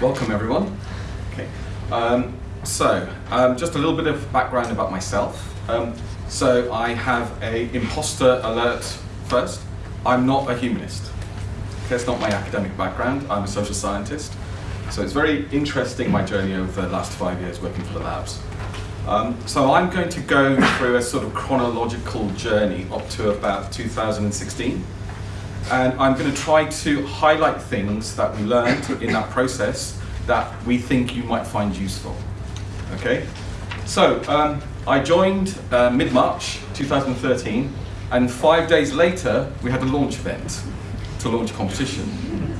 Welcome everyone. Okay. Um, so, um, just a little bit of background about myself. Um, so I have a imposter alert first. I'm not a humanist. That's not my academic background. I'm a social scientist. So it's very interesting my journey over the last five years working for the labs. Um, so I'm going to go through a sort of chronological journey up to about 2016. And I'm going to try to highlight things that we learned in that process that we think you might find useful. Okay? So, um, I joined uh, mid-March 2013, and five days later, we had a launch event to launch a competition.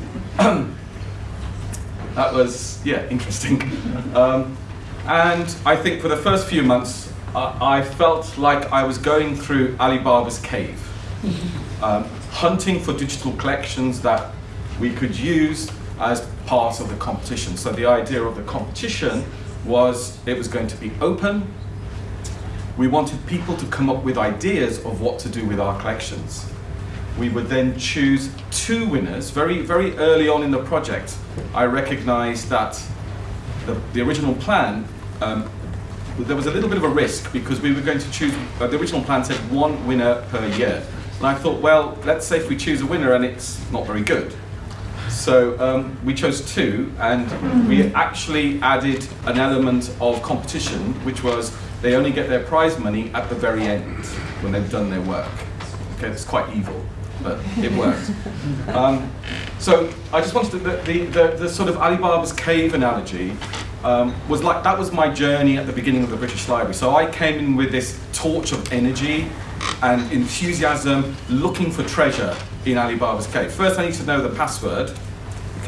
that was, yeah, interesting. Um, and I think for the first few months, I, I felt like I was going through Ali Baba's cave. Um, hunting for digital collections that we could use as part of the competition. So the idea of the competition was it was going to be open. We wanted people to come up with ideas of what to do with our collections. We would then choose two winners. Very, very early on in the project, I recognized that the, the original plan, um, there was a little bit of a risk because we were going to choose, uh, the original plan said one winner per year. And I thought, well, let's say if we choose a winner and it's not very good. So um, we chose two, and we actually added an element of competition, which was they only get their prize money at the very end when they've done their work. Okay, it's quite evil, but it worked. Um, so I just wanted to, the, the, the, the sort of Ali Baba's cave analogy um, was like, that was my journey at the beginning of the British Library. So I came in with this torch of energy and enthusiasm looking for treasure in Ali Baba's cave. First I need to know the password,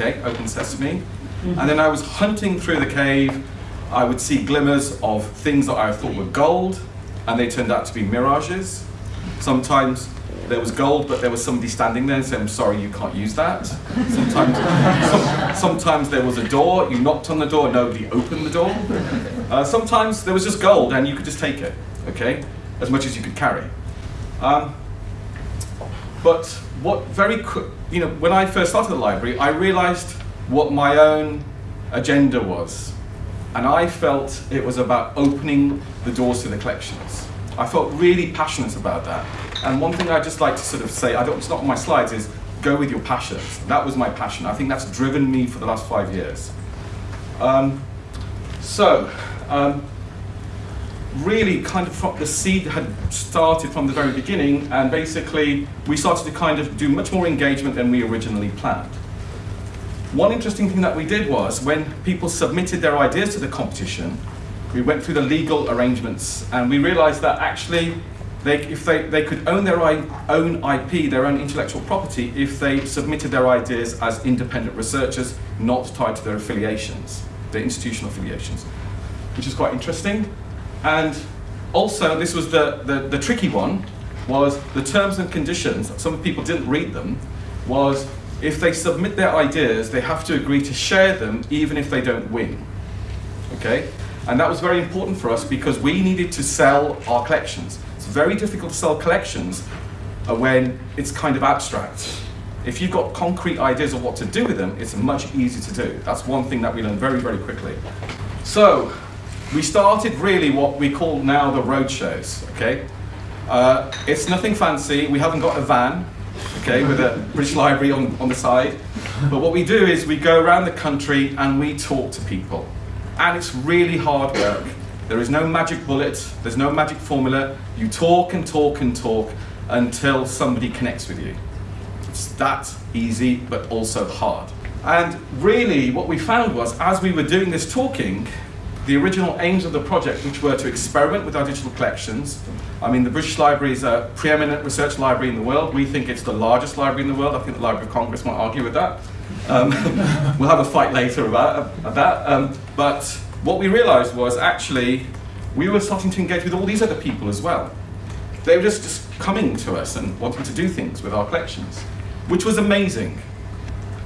okay, open sesame, and then I was hunting through the cave, I would see glimmers of things that I thought were gold, and they turned out to be mirages. Sometimes there was gold, but there was somebody standing there and saying, I'm sorry, you can't use that. Sometimes, some, sometimes there was a door, you knocked on the door, nobody opened the door. Uh, sometimes there was just gold and you could just take it, okay? As much as you could carry. Um, but what very quick, you know, when I first started the library, I realized what my own agenda was. And I felt it was about opening the doors to the collections. I felt really passionate about that. And one thing I'd just like to sort of say, I don't, it's not on my slides, is go with your passions. That was my passion. I think that's driven me for the last five years. Um, so, um, really kind of from the seed had started from the very beginning and basically we started to kind of do much more engagement than we originally planned. One interesting thing that we did was when people submitted their ideas to the competition, we went through the legal arrangements and we realized that actually they, if they, they could own their own IP, their own intellectual property, if they submitted their ideas as independent researchers, not tied to their affiliations, their institutional affiliations, which is quite interesting. And also, this was the, the, the tricky one, was the terms and conditions, some people didn't read them, was if they submit their ideas, they have to agree to share them even if they don't win. Okay? And that was very important for us because we needed to sell our collections. It's very difficult to sell collections when it's kind of abstract. If you've got concrete ideas of what to do with them, it's much easier to do. That's one thing that we learned very, very quickly. So, we started really what we call now the road shows, okay? Uh, it's nothing fancy, we haven't got a van, okay, with a British Library on, on the side. But what we do is we go around the country and we talk to people. And it's really hard work. There is no magic bullet, there's no magic formula. You talk and talk and talk until somebody connects with you. It's that easy, but also hard. And really, what we found was, as we were doing this talking, the original aims of the project, which were to experiment with our digital collections. I mean, the British Library is a preeminent research library in the world. We think it's the largest library in the world. I think the Library of Congress might argue with that. Um, we'll have a fight later about, about that. Um, but what we realized was actually we were starting to engage with all these other people as well. They were just, just coming to us and wanting to do things with our collections, which was amazing.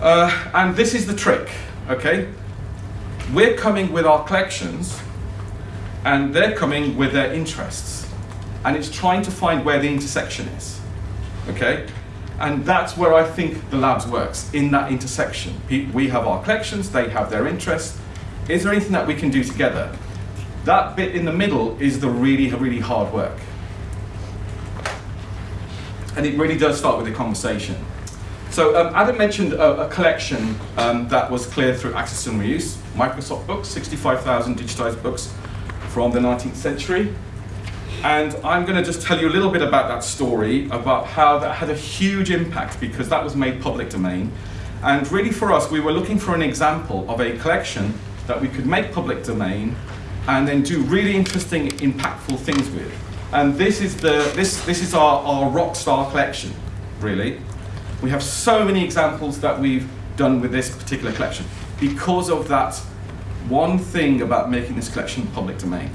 Uh, and this is the trick, okay? We're coming with our collections, and they're coming with their interests. And it's trying to find where the intersection is, okay? And that's where I think the labs works, in that intersection. We have our collections, they have their interests. Is there anything that we can do together? That bit in the middle is the really, really hard work. And it really does start with a conversation. So um, Adam mentioned a, a collection um, that was cleared through access and reuse, Microsoft books, 65,000 digitized books from the 19th century. And I'm going to just tell you a little bit about that story, about how that had a huge impact because that was made public domain. And really for us, we were looking for an example of a collection that we could make public domain and then do really interesting, impactful things with. And this is, the, this, this is our, our rock star collection, really. We have so many examples that we've done with this particular collection because of that one thing about making this collection public domain.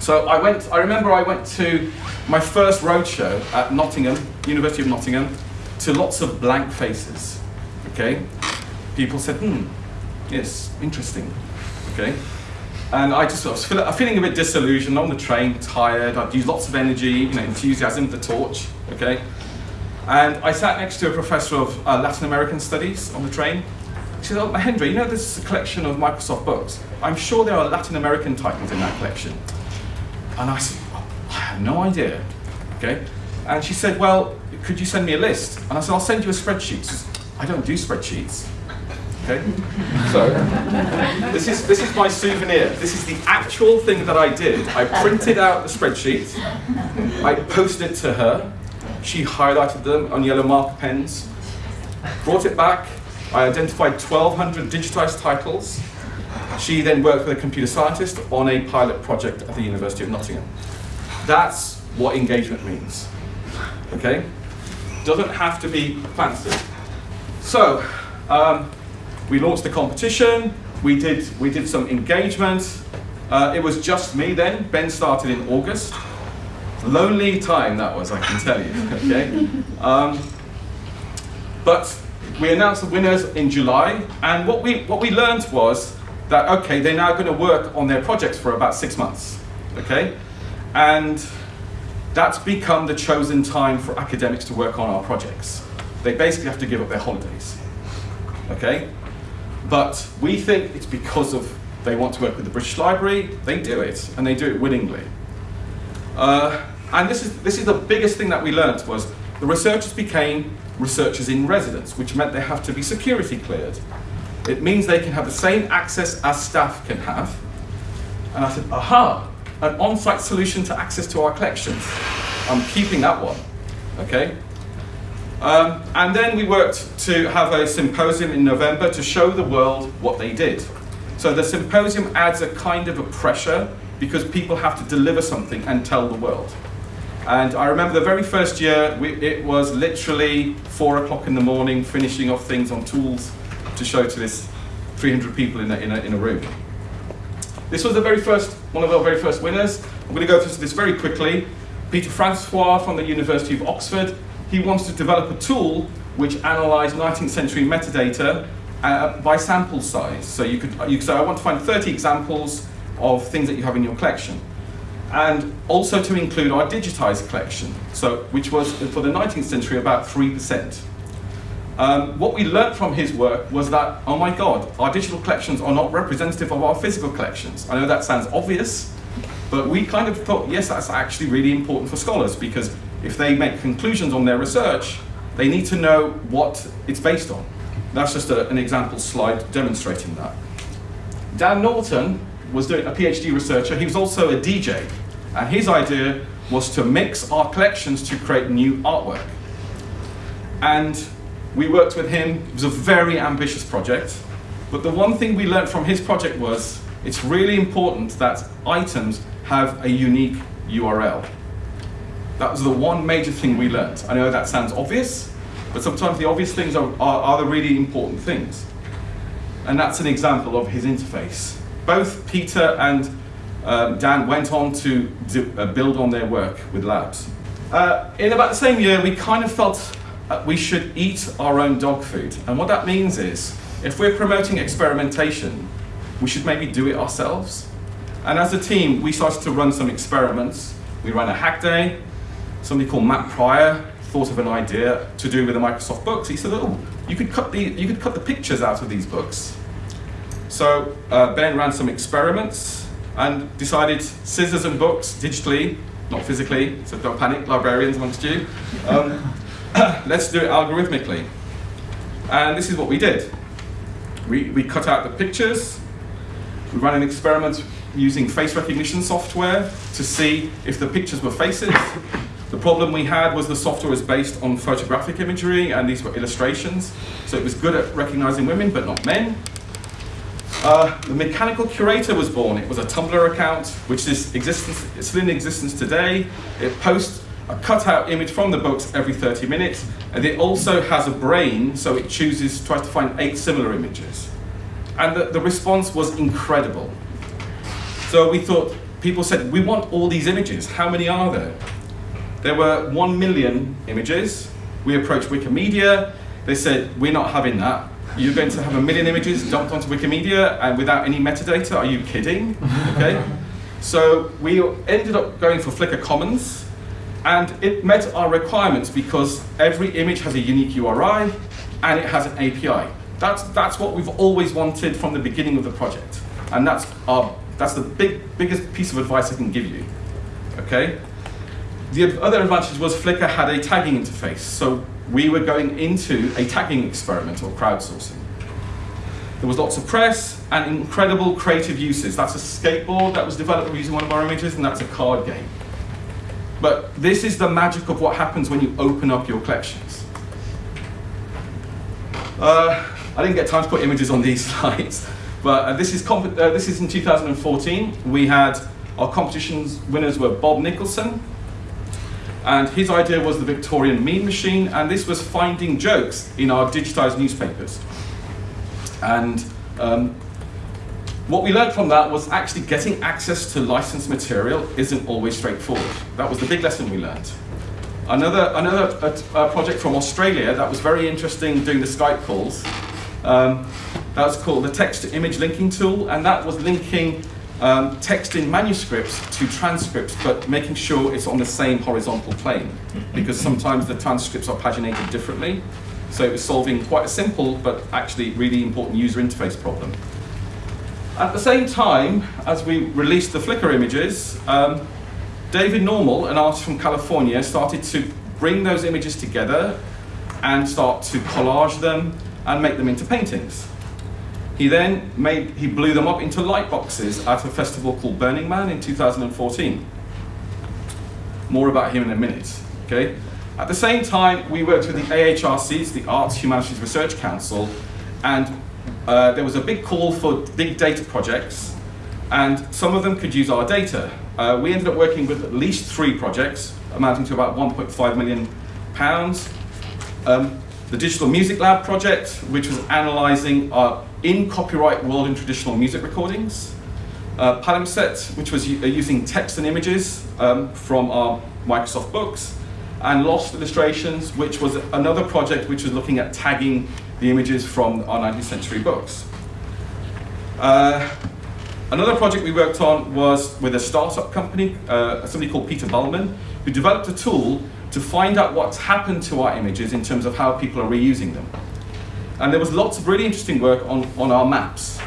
So I went, I remember I went to my first roadshow at Nottingham, University of Nottingham, to lots of blank faces, okay? People said, hmm, yes, interesting, okay? And I just was feeling a bit disillusioned on the train, tired, I'd used lots of energy, you know, enthusiasm, the torch, okay? And I sat next to a professor of uh, Latin American studies on the train. She said, oh, Mahendra, you know this is a collection of Microsoft books. I'm sure there are Latin American titles in that collection. And I said, oh, I have no idea, okay? And she said, well, could you send me a list? And I said, I'll send you a spreadsheet. She says, I don't do spreadsheets. Okay? So, this is, this is my souvenir. This is the actual thing that I did. I printed out the spreadsheet, I posted it to her, she highlighted them on yellow marker pens, brought it back, I identified 1,200 digitized titles. She then worked with a computer scientist on a pilot project at the University of Nottingham. That's what engagement means. Okay? Doesn't have to be fancy. So, um, we launched the competition, we did, we did some engagement. Uh, it was just me then. Ben started in August. Lonely time that was, I can tell you. Okay? Um, but we announced the winners in July, and what we, what we learned was that, okay, they're now going to work on their projects for about six months. Okay? And that's become the chosen time for academics to work on our projects. They basically have to give up their holidays. Okay? But we think it's because of they want to work with the British Library, they do it, and they do it willingly. Uh, and this is, this is the biggest thing that we learned was the researchers became researchers in residence, which meant they have to be security cleared. It means they can have the same access as staff can have. And I said, aha, an on-site solution to access to our collections. I'm keeping that one, okay? Um, and then we worked to have a symposium in November to show the world what they did. So the symposium adds a kind of a pressure because people have to deliver something and tell the world. And I remember the very first year, we, it was literally four o'clock in the morning, finishing off things on tools to show to this 300 people in a, in a, in a room. This was the very first, one of our very first winners. I'm going to go through this very quickly. Peter Francois from the University of Oxford he wants to develop a tool which analysed 19th century metadata uh, by sample size. So you could, you say, I want to find 30 examples of things that you have in your collection. And also to include our digitized collection, so, which was for the 19th century about 3%. Um, what we learned from his work was that, oh my God, our digital collections are not representative of our physical collections. I know that sounds obvious, but we kind of thought, yes, that's actually really important for scholars because if they make conclusions on their research, they need to know what it's based on. That's just a, an example slide demonstrating that. Dan Norton was doing a PhD researcher. He was also a DJ. And his idea was to mix our collections to create new artwork. And we worked with him. It was a very ambitious project. But the one thing we learned from his project was it's really important that items have a unique URL. That was the one major thing we learned. I know that sounds obvious, but sometimes the obvious things are, are, are the really important things. And that's an example of his interface. Both Peter and um, Dan went on to do, uh, build on their work with labs. Uh, in about the same year, we kind of felt uh, we should eat our own dog food. And what that means is, if we're promoting experimentation, we should maybe do it ourselves. And as a team, we started to run some experiments. We ran a hack day, somebody called Matt Pryor thought of an idea to do with the Microsoft books. He said, "Oh, you could cut the you could cut the pictures out of these books." So uh, Ben ran some experiments and decided scissors and books digitally, not physically. So don't panic, librarians amongst you. Um, let's do it algorithmically. And this is what we did. We, we cut out the pictures. We ran an experiment using face recognition software to see if the pictures were faces. The problem we had was the software was based on photographic imagery and these were illustrations. So it was good at recognizing women but not men. Uh, the Mechanical Curator was born. It was a Tumblr account, which is existence, it's still in existence today. It posts a cutout image from the books every 30 minutes, and it also has a brain, so it chooses, tries to find eight similar images. And the, the response was incredible. So we thought, people said, we want all these images. How many are there? There were one million images. We approached Wikimedia. They said, we're not having that. You're going to have a million images dumped onto Wikimedia and without any metadata? Are you kidding? Okay. So we ended up going for Flickr Commons, and it met our requirements because every image has a unique URI and it has an API. That's, that's what we've always wanted from the beginning of the project. And that's, our, that's the big, biggest piece of advice I can give you. Okay? The other advantage was Flickr had a tagging interface. So we were going into a tagging experiment or crowdsourcing. There was lots of press and incredible creative uses. That's a skateboard that was developed using one of our images, and that's a card game. But this is the magic of what happens when you open up your collections. Uh, I didn't get time to put images on these slides, but uh, this, is uh, this is in 2014. We had our competition's winners were Bob Nicholson, and his idea was the Victorian meme machine, and this was finding jokes in our digitized newspapers. And um, what we learned from that was actually getting access to licensed material isn't always straightforward. That was the big lesson we learned. Another, another project from Australia that was very interesting doing the Skype calls, um, that was called the text to image linking tool, and that was linking um, text in manuscripts to transcripts, but making sure it's on the same horizontal plane, because sometimes the transcripts are paginated differently. So it was solving quite a simple, but actually really important user interface problem. At the same time, as we released the Flickr images, um, David Normal, an artist from California, started to bring those images together and start to collage them and make them into paintings. He then made, he blew them up into light boxes at a festival called Burning Man in 2014. More about him in a minute, okay? At the same time, we worked with the AHRCs, the Arts Humanities Research Council, and uh, there was a big call for big data projects, and some of them could use our data. Uh, we ended up working with at least three projects, amounting to about 1.5 million pounds. Um, the Digital Music Lab project, which was analysing our in copyright world and traditional music recordings. Uh, Palimpsest, which was uh, using text and images um, from our Microsoft books. And Lost Illustrations, which was another project which was looking at tagging the images from our 19th century books. Uh, another project we worked on was with a startup company, uh, somebody called Peter Bulman, who developed a tool to find out what's happened to our images in terms of how people are reusing them. And there was lots of really interesting work on, on our maps,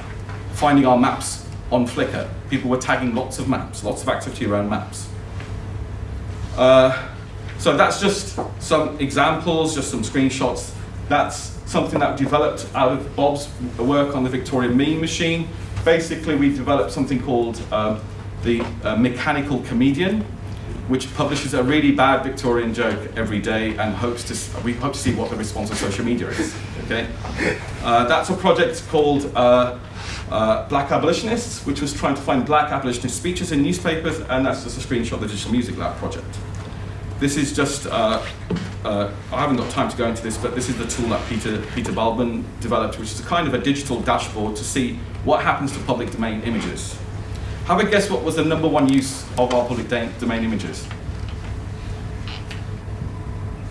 finding our maps on Flickr. People were tagging lots of maps, lots of activity around maps. Uh, so that's just some examples, just some screenshots. That's something that developed out of Bob's work on the Victorian meme machine. Basically, we developed something called um, the uh, mechanical comedian, which publishes a really bad Victorian joke every day and hopes to, we hope to see what the response of social media is, okay? Uh, that's a project called uh, uh, Black Abolitionists, which was trying to find black abolitionist speeches in newspapers, and that's just a screenshot of the Digital Music Lab project. This is just, uh, uh, I haven't got time to go into this, but this is the tool that Peter, Peter Bulman developed, which is a kind of a digital dashboard to see what happens to public domain images. Have a guess what was the number one use of our public domain images?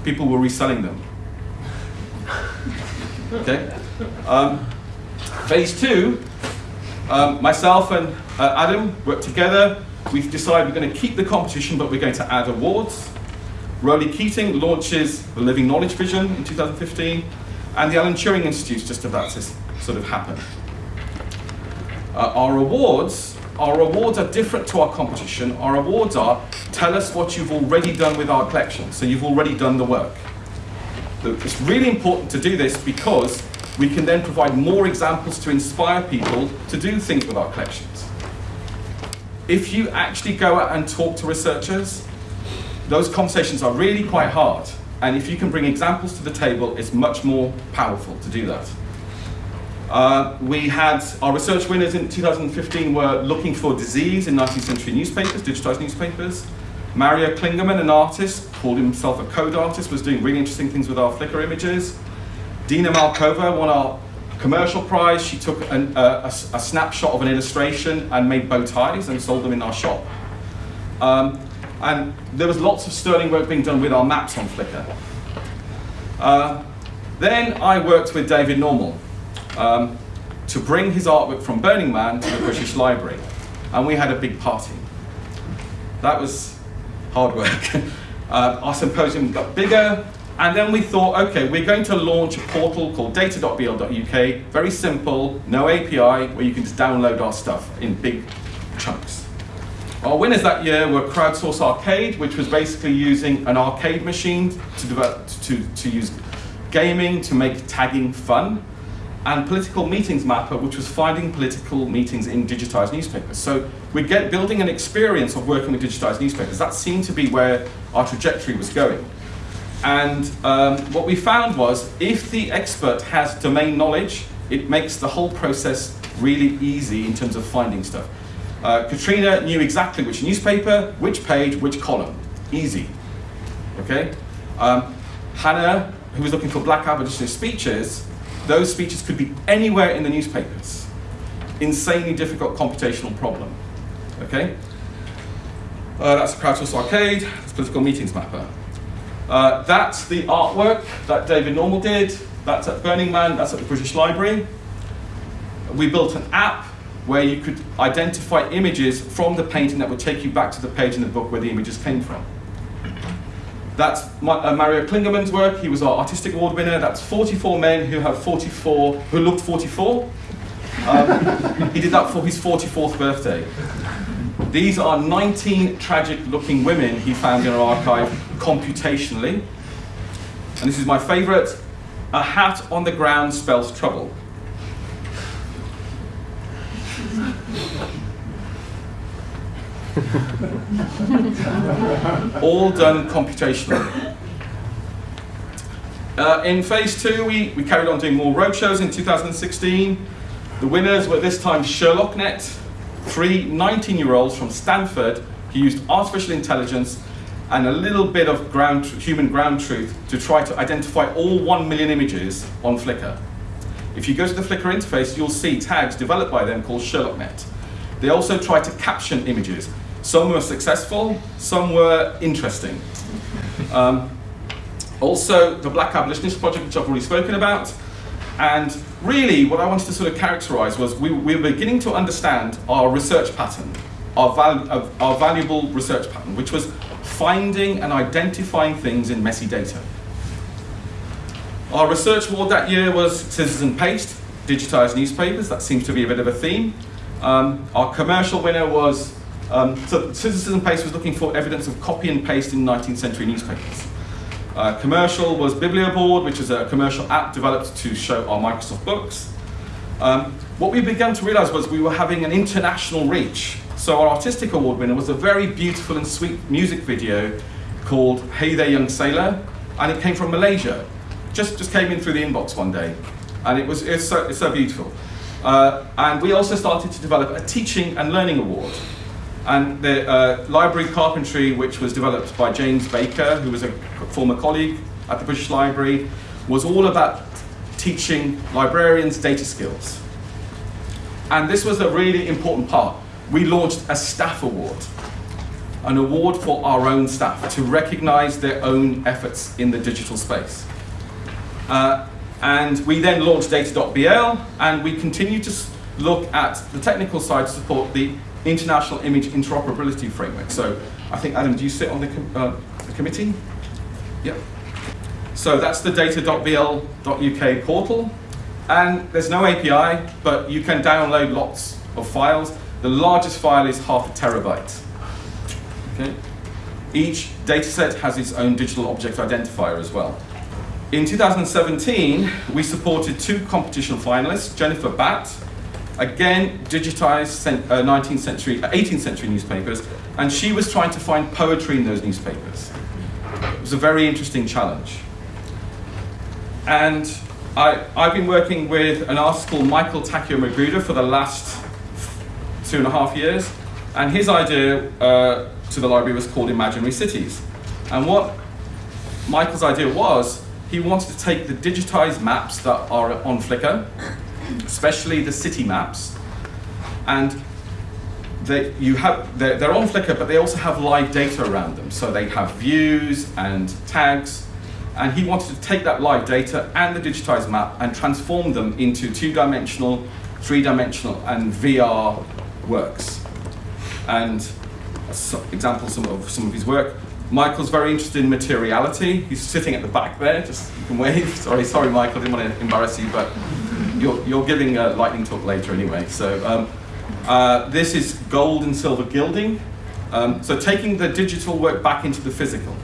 People were reselling them. Okay. Um, phase two, um, myself and uh, Adam worked together. We've decided we're going to keep the competition, but we're going to add awards. Roly Keating launches the Living Knowledge Vision in 2015, and the Alan Turing Institute is just about to sort of happen. Uh, our awards, our awards are different to our competition. Our awards are tell us what you've already done with our collection. So you've already done the work. It's really important to do this because we can then provide more examples to inspire people to do things with our collections. If you actually go out and talk to researchers, those conversations are really quite hard. And if you can bring examples to the table, it's much more powerful to do that. Uh, we had our research winners in 2015 were looking for disease in 19th century newspapers, digitized newspapers. Mario Klingemann, an artist, called himself a code artist, was doing really interesting things with our Flickr images. Dina Malkova won our commercial prize. She took an, uh, a, a, snapshot of an illustration and made bow ties and sold them in our shop. Um, and there was lots of sterling work being done with our maps on Flickr. Uh, then I worked with David Normal um, to bring his artwork from Burning Man to the British Library. And we had a big party. That was hard work. uh, our symposium got bigger, and then we thought, okay, we're going to launch a portal called data.bl.uk, very simple, no API, where you can just download our stuff in big chunks. Our winners that year were Crowdsource Arcade, which was basically using an arcade machine to, develop, to, to use gaming to make tagging fun, and Political Meetings Mapper, which was finding political meetings in digitized newspapers. So we're get, building an experience of working with digitized newspapers. That seemed to be where our trajectory was going. And um, what we found was if the expert has domain knowledge, it makes the whole process really easy in terms of finding stuff. Uh, Katrina knew exactly which newspaper, which page, which column. Easy. Okay? Um, Hannah, who was looking for black abolitionist speeches, those speeches could be anywhere in the newspapers. Insanely difficult computational problem. Okay? Uh, that's a crowdsource arcade, that's political meetings mapper. Uh, that's the artwork that David Normal did. That's at Burning Man, that's at the British Library. We built an app where you could identify images from the painting that would take you back to the page in the book where the images came from. That's uh, Mario Klingemann's work. He was our artistic award winner. That's 44 men who have 44, who looked 44. Um, he did that for his 44th birthday. These are 19 tragic looking women he found in our archive computationally. And this is my favorite. A hat on the ground spells trouble. All done computationally. Uh, in phase two, we, we carried on doing more roadshows in 2016. The winners were this time SherlockNet, three 19-year-olds from Stanford who used artificial intelligence and a little bit of ground, human ground truth to try to identify all 1 million images on Flickr. If you go to the Flickr interface, you'll see tags developed by them called SherlockNet. They also try to caption images. Some were successful, some were interesting. Um, also, the Black Abolitionist Project, which I've already spoken about. And really, what I wanted to sort of characterize was we, we were beginning to understand our research pattern, our, val our valuable research pattern, which was finding and identifying things in messy data. Our research award that year was Scissors and Paste, digitized newspapers. That seems to be a bit of a theme. Um, our commercial winner was, um, Scissors and Paste was looking for evidence of copy and paste in 19th century newspapers. Uh, commercial was BiblioBoard, which is a commercial app developed to show our Microsoft books. Um, what we began to realize was we were having an international reach. So our artistic award winner was a very beautiful and sweet music video called Hey There Young Sailor, and it came from Malaysia just, just came in through the inbox one day. And it was it's so, it's so beautiful. Uh, and we also started to develop a teaching and learning award. And the uh, library carpentry, which was developed by James Baker, who was a former colleague at the British Library, was all about teaching librarians data skills. And this was a really important part. We launched a staff award, an award for our own staff to recognize their own efforts in the digital space. Uh, and we then launched data.bl, and we continue to look at the technical side to support the International Image Interoperability Framework. So I think, Adam, do you sit on the, com uh, the committee? Yep. So that's the data.bl.uk portal. And there's no API, but you can download lots of files. The largest file is half a terabyte. Okay? Each dataset has its own digital object identifier as well. In 2017, we supported two competition finalists, Jennifer Batt, again digitized 19th uh, century, 18th uh, century newspapers, and she was trying to find poetry in those newspapers. It was a very interesting challenge. And I, I've been working with an artist called Michael Takeo Magruder for the last two and a half years, and his idea uh, to the library was called Imaginary Cities. And what Michael's idea was, he wanted to take the digitized maps that are on Flickr, especially the city maps, and they, you have, they're, they're on Flickr, but they also have live data around them. So they have views and tags, and he wanted to take that live data and the digitized map and transform them into two-dimensional, three-dimensional, and VR works. And examples of some of his work. Michael's very interested in materiality. He's sitting at the back there, just you can wave. Sorry, sorry, Michael, I didn't want to embarrass you, but you're, you're giving a lightning talk later anyway. So um, uh, this is gold and silver gilding. Um, so taking the digital work back into the physical.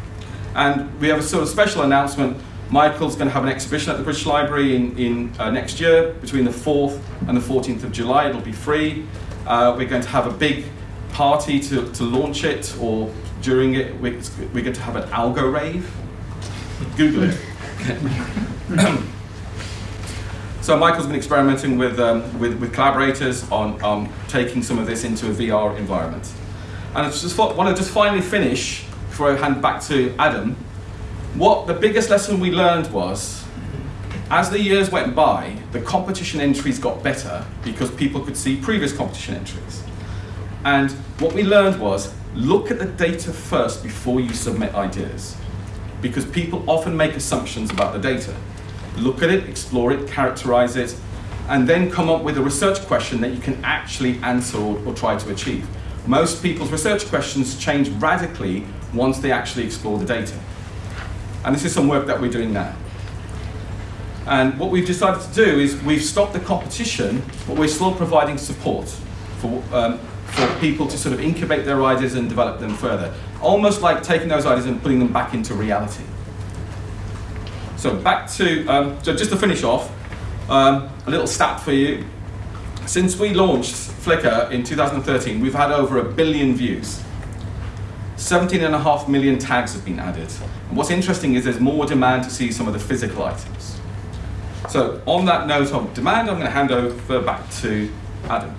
And we have a sort of special announcement. Michael's going to have an exhibition at the British Library in, in uh, next year, between the 4th and the 14th of July. It'll be free. Uh, we're going to have a big party to, to launch it, or during it, we're, we're going to have an algo rave. Google it. so Michael's been experimenting with, um, with, with, collaborators on um, taking some of this into a VR environment. And I just want to just finally finish before I hand back to Adam, what the biggest lesson we learned was, as the years went by, the competition entries got better because people could see previous competition entries. And what we learned was, look at the data first before you submit ideas. Because people often make assumptions about the data. Look at it, explore it, characterize it, and then come up with a research question that you can actually answer or, or try to achieve. Most people's research questions change radically once they actually explore the data. And this is some work that we're doing now. And what we've decided to do is we've stopped the competition, but we're still providing support for, um, for people to sort of incubate their ideas and develop them further. Almost like taking those ideas and putting them back into reality. So back to, um, so just to finish off, um, a little stat for you. Since we launched Flickr in 2013, we've had over a billion views. 17 and a half million tags have been added. And what's interesting is there's more demand to see some of the physical items. So on that note of demand, I'm going to hand over back to Adam.